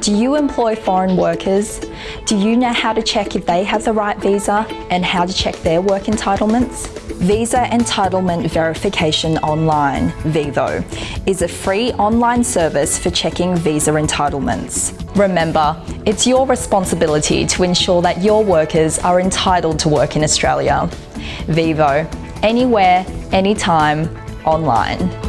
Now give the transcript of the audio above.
Do you employ foreign workers? Do you know how to check if they have the right visa and how to check their work entitlements? Visa Entitlement Verification Online, (VEVO) is a free online service for checking visa entitlements. Remember, it's your responsibility to ensure that your workers are entitled to work in Australia. VEVO, anywhere, anytime, online.